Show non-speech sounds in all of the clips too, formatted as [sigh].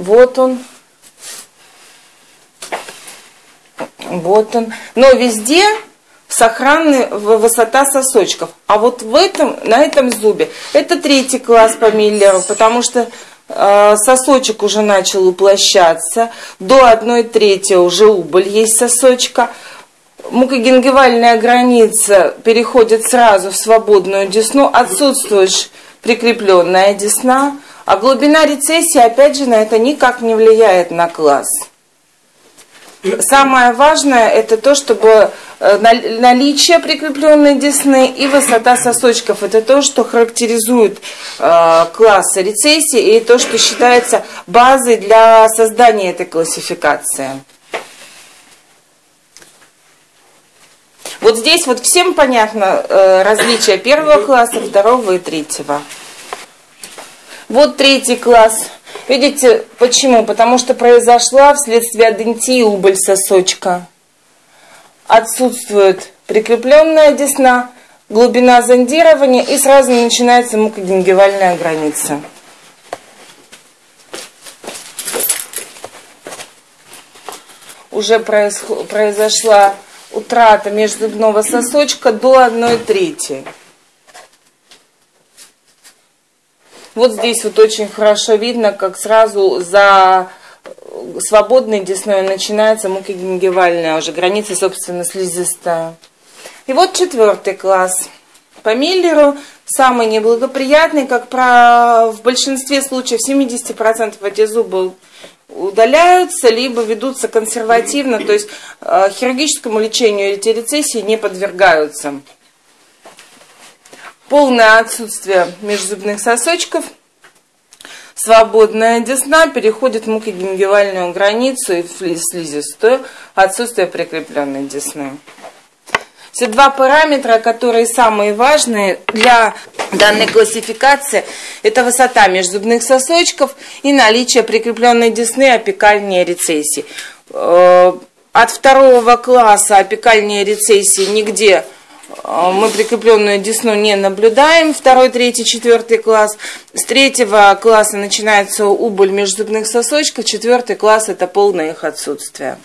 Вот он. Вот он. Но везде сохранная высота сосочков. А вот в этом, на этом зубе, это третий класс по Миллеру, потому что э, сосочек уже начал уплощаться, до одной трети уже убыль есть сосочка, мукогенгивальная граница переходит сразу в свободную десну, отсутствует прикрепленная десна, а глубина рецессии, опять же, на это никак не влияет на класс. Самое важное это то, чтобы э, наличие прикрепленной десны и высота сосочков. Это то, что характеризует э, класс рецессии и то, что считается базой для создания этой классификации. Вот здесь вот всем понятно э, различие первого класса, второго и третьего. Вот третий класс – Видите, почему? Потому что произошла вследствие адентии убыль сосочка. Отсутствует прикрепленная десна, глубина зондирования и сразу начинается мукогенгивальная граница. Уже произошла утрата межзубного сосочка до 1 трети. Вот здесь вот очень хорошо видно, как сразу за свободной десной начинается мукогенгивальная уже граница, собственно, слизистая. И вот четвертый класс. По Миллеру самый неблагоприятный, как про, в большинстве случаев 70% эти зубы удаляются, либо ведутся консервативно, то есть э, хирургическому лечению эти рецессии не подвергаются полное отсутствие межзубных сосочков, свободная десна переходит в мукогенгивальную границу и слизистую, отсутствие прикрепленной десны. Все два параметра, которые самые важные для данной классификации, это высота межзубных сосочков и наличие прикрепленной десны опекальной рецессии. Э, от второго класса опекальной рецессии нигде а, мы прикрепленную десну не наблюдаем, второй, третий, четвертый класс. С третьего класса начинается убыль межзубных сосочков, четвертый класс это полное их отсутствие.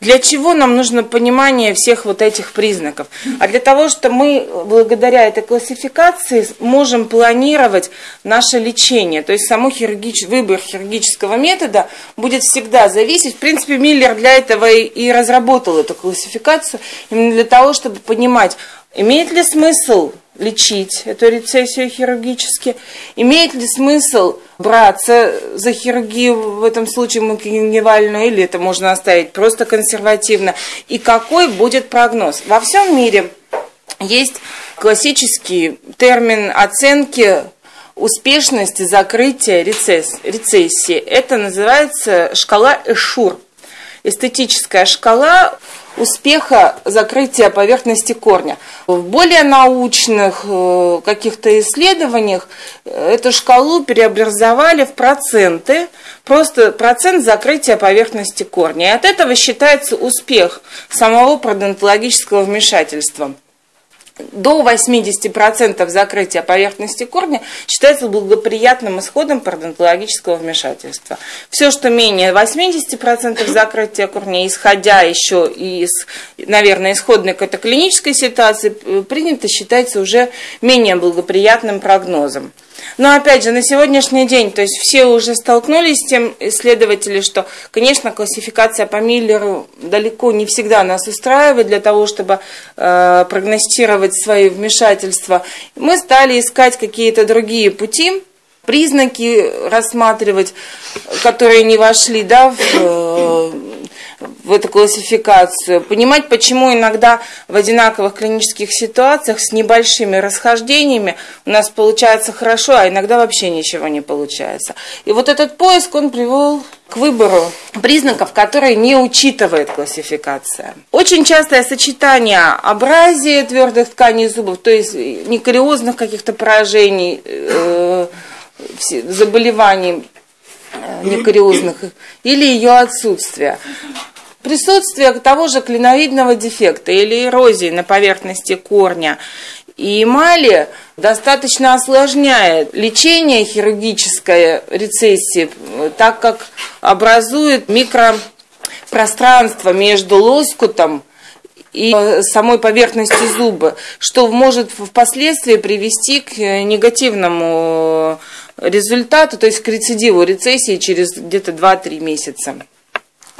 Для чего нам нужно понимание всех вот этих признаков? А для того, что мы благодаря этой классификации можем планировать наше лечение. То есть само хирургич... выбор хирургического метода будет всегда зависеть. В принципе, Миллер для этого и разработал эту классификацию, именно для того, чтобы понимать, имеет ли смысл лечить эту рецессию хирургически? Имеет ли смысл браться за хирургию в этом случае мукогенгивальную, или это можно оставить просто консервативно? И какой будет прогноз? Во всем мире есть классический термин оценки успешности закрытия рецессии. Это называется шкала Эшур. Эстетическая шкала успеха закрытия поверхности корня. В более научных э, каких-то исследованиях э, эту шкалу преобразовали в проценты, просто процент закрытия поверхности корня. И от этого считается успех самого пародонтологического вмешательства до 80% закрытия поверхности корня считается благоприятным исходом пародонтологического вмешательства. Все, что менее 80% закрытия корня, исходя еще из, наверное, исходной какой-то клинической ситуации, принято считается уже менее благоприятным прогнозом. Но опять же, на сегодняшний день, то есть все уже столкнулись с тем исследователи, что, конечно, классификация по Миллеру далеко не всегда нас устраивает для того, чтобы э, прогностировать свои вмешательства. Мы стали искать какие-то другие пути, признаки рассматривать, которые не вошли да, в э, в эту классификацию, понимать, почему иногда в одинаковых клинических ситуациях с небольшими расхождениями у нас получается хорошо, а иногда вообще ничего не получается. И вот этот поиск, он привел к выбору признаков, которые не учитывает классификация. Очень частое сочетание абразии твердых тканей зубов, то есть некариозных каких-то поражений, э, заболеваний э, некариозных или ее отсутствие. Присутствие того же клиновидного дефекта или эрозии на поверхности корня и эмали достаточно осложняет лечение хирургической рецессии, так как образует микропространство между лоскутом и самой поверхностью зуба, что может впоследствии привести к негативному результату, то есть к рецидиву рецессии через где-то 2-3 месяца.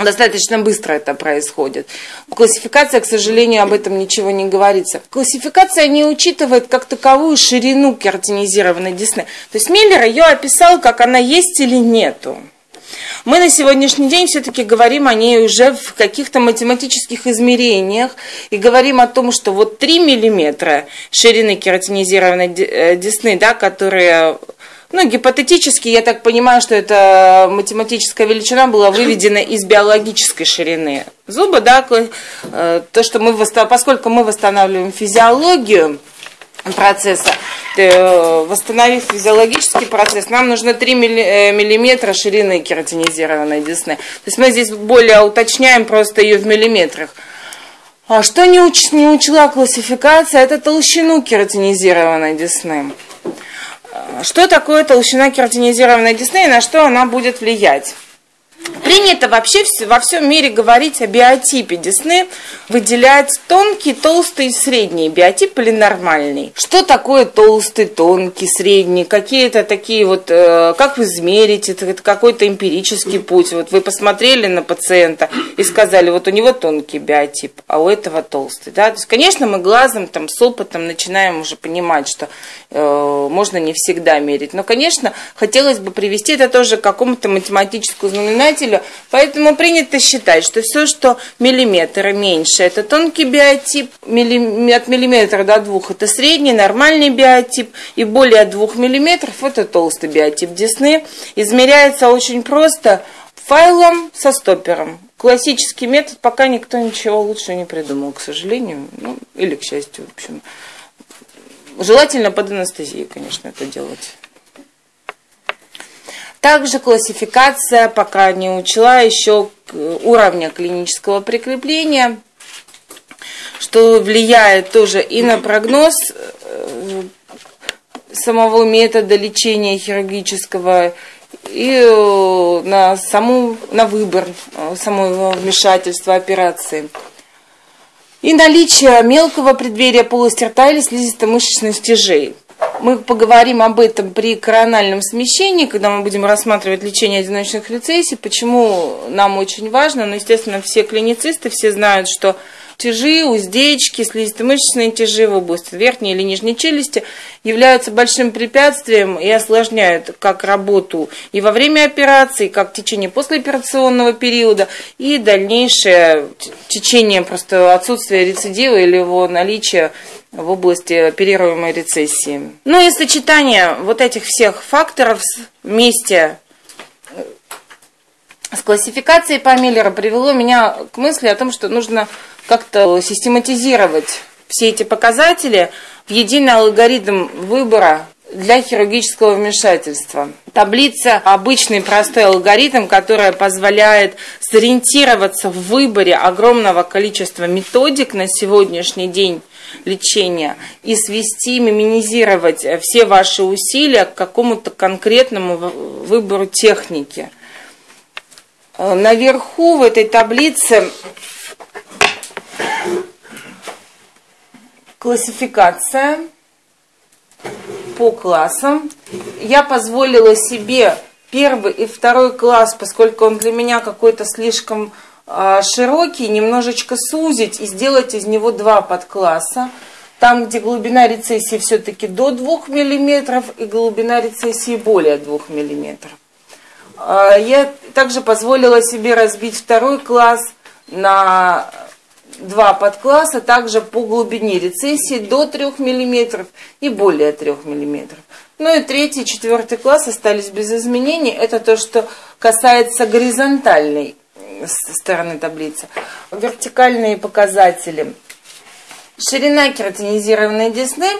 Достаточно быстро это происходит. Классификация, к сожалению, об этом ничего не говорится. Классификация не учитывает как таковую ширину кератинизированной десны. То есть Миллер ее описал, как она есть или нету. Мы на сегодняшний день все-таки говорим о ней уже в каких-то математических измерениях и говорим о том, что вот 3 миллиметра ширины кератинизированной э, десны, да, которые ну, гипотетически, я так понимаю, что эта математическая величина была выведена из биологической ширины зуба, да, э, то, что мы, поскольку мы восстанавливаем физиологию процесса, э, восстановив физиологический процесс, нам нужно 3 э, миллиметра ширины кератинизированной десны. То есть мы здесь более уточняем просто ее в миллиметрах. А что не, уч, учла классификация, это толщину кератинизированной десны. Что такое толщина кератинизированной десны и на что она будет влиять? Принято вообще во всем мире говорить о биотипе десны, выделять тонкий, толстый и средний биотип или нормальный. Что такое толстый, тонкий, средний? Какие-то такие вот, э, как вы измерите, это какой-то эмпирический путь. Вот вы посмотрели на пациента и сказали, вот у него тонкий биотип, а у этого толстый. Да? То есть, конечно, мы глазом, там, с опытом начинаем уже понимать, что э, можно не всегда мерить. Но, конечно, хотелось бы привести это тоже к какому-то математическому знаменателю, знаменателю, поэтому принято считать, что все, что миллиметр и меньше, это тонкий биотип, от миллиметра до двух это средний, нормальный биотип, и более двух миллиметров это толстый биотип десны. Измеряется очень просто файлом со стоппером. Классический метод, пока никто ничего лучше не придумал, к сожалению, ну, или к счастью, в общем. Желательно под анестезией, конечно, это делать. Также классификация пока не учла еще уровня клинического прикрепления, что влияет тоже и на прогноз э, самого метода лечения хирургического, и э, на, саму, на выбор э, самого вмешательства операции. И наличие мелкого преддверия полости рта или слизисто-мышечных стяжей – мы поговорим об этом при корональном смещении, когда мы будем рассматривать лечение одиночных рецессий. Почему нам очень важно? Ну, естественно, все клиницисты, все знают, что тяжи, уздечки, слизисто-мышечные тяжи в области верхней или нижней челюсти являются большим препятствием и осложняют как работу и во время операции, как течение послеоперационного периода и дальнейшее течение просто отсутствия рецидива или его наличия в области оперируемой рецессии. Ну и сочетание вот этих всех факторов вместе э, с классификацией по Миллера привело меня к мысли о том, что нужно как-то систематизировать все эти показатели в единый алгоритм выбора для хирургического вмешательства. Таблица – обычный простой алгоритм, который позволяет сориентироваться в выборе огромного количества методик на сегодняшний день лечения и свести, минимизировать все ваши усилия к какому-то конкретному выбору техники. Наверху в этой таблице классификация по классам. Я позволила себе первый и второй класс, поскольку он для меня какой-то слишком широкий, немножечко сузить и сделать из него два подкласса. Там, где глубина рецессии все-таки до 2 мм и глубина рецессии более 2 мм. А, я также позволила себе разбить второй класс на два подкласса, также по глубине рецессии до 3 мм и более 3 мм. Ну и третий, четвертый класс остались без изменений. Это то, что касается горизонтальной стороны таблицы. Вертикальные показатели. Ширина кератинизированной десны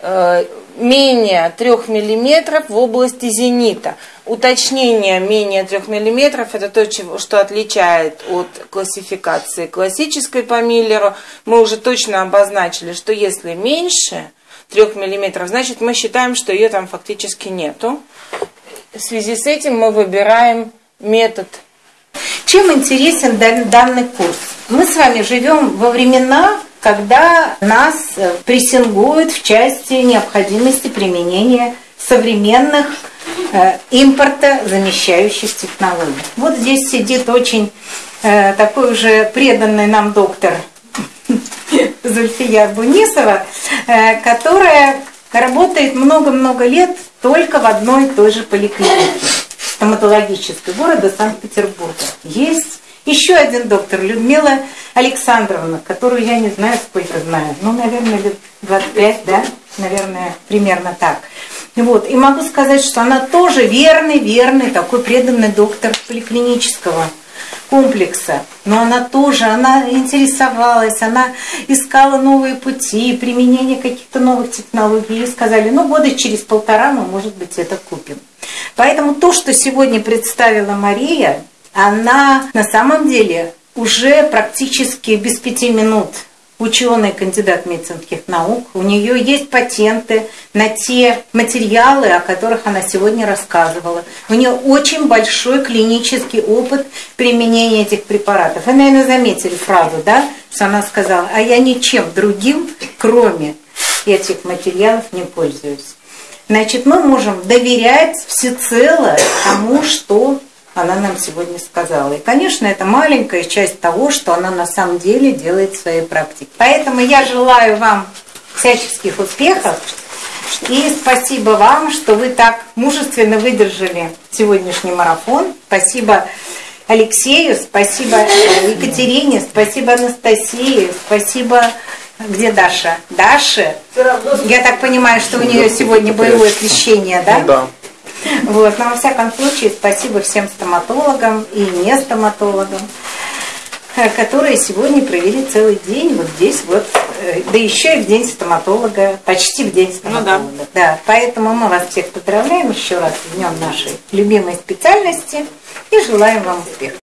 э, менее 3 мм в области зенита. Уточнение менее 3 мм это то, что отличает от классификации классической по Миллеру. Мы уже точно обозначили, что если меньше, 3 мм, значит мы считаем, что ее там фактически нету. В связи с этим мы выбираем метод. Чем интересен данный курс? Мы с вами живем во времена, когда нас э, прессингуют в части необходимости применения современных э, импорта замещающих технологий. Вот здесь сидит очень э, такой уже преданный нам доктор [laughs] Зульфия Бунисова, э, которая работает много-много лет только в одной и той же поликлинике стоматологической города Санкт-Петербурга. Есть еще один доктор, Людмила Александровна, которую я не знаю, сколько знаю. Ну, наверное, лет 25, да? Наверное, примерно так. Вот. И могу сказать, что она тоже верный, верный, такой преданный доктор поликлинического комплекса. Но она тоже, она интересовалась, она искала новые пути, применение каких-то новых технологий. И сказали, ну, года через полтора мы, может быть, это купим. Поэтому то, что сегодня представила Мария, она на самом деле уже практически без пяти минут ученый, кандидат медицинских наук. У нее есть патенты на те материалы, о которых она сегодня рассказывала. У нее очень большой клинический опыт применения этих препаратов. Вы, наверное, заметили фразу, да, что она сказала, а я ничем другим, кроме этих материалов, не пользуюсь. Значит, мы можем доверять всецело тому, что она нам сегодня сказала. И, конечно, это маленькая часть того, что она на самом деле делает в своей практике. Поэтому я желаю вам всяческих успехов. И спасибо вам, что вы так мужественно выдержали сегодняшний марафон. Спасибо Алексею, спасибо Екатерине, спасибо Анастасии, спасибо... Где Даша? Даша? Я так понимаю, что у нее сегодня боевое крещение, да? Да. Вот. Но во всяком случае, спасибо всем стоматологам и не стоматологам, э, которые сегодня провели целый день вот здесь вот, э, да еще и в день стоматолога, почти в день стоматолога. Ну, да. да. Поэтому мы вас всех поздравляем еще раз в днем нашей любимой специальности и желаем вам успехов.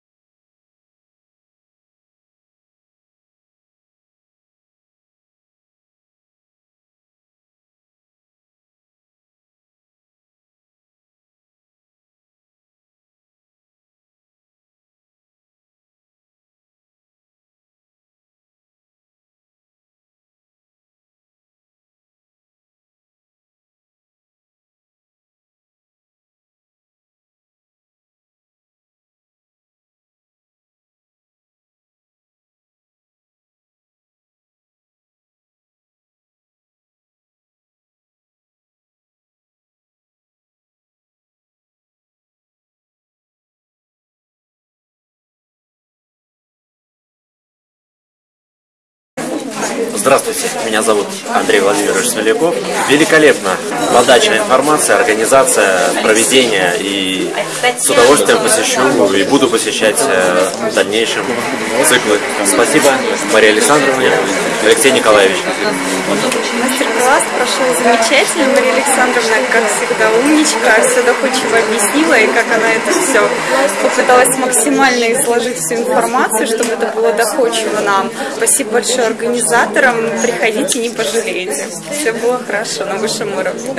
Здравствуйте, меня зовут Андрей Владимирович Смоляков. Великолепно. Подача информации, организация, проведение. И с удовольствием посещу и буду посещать э, в дальнейшем циклы. Спасибо, Мария Александровна, Алексей Николаевич. Мастер-класс прошел замечательно. Мария Александровна, как всегда, умничка, все доходчиво объяснила, и как она это все попыталась максимально изложить всю информацию, чтобы это было доходчиво нам. Спасибо большое организаторам. Приходите, не пожалеете. Все было хорошо на высшем уровне.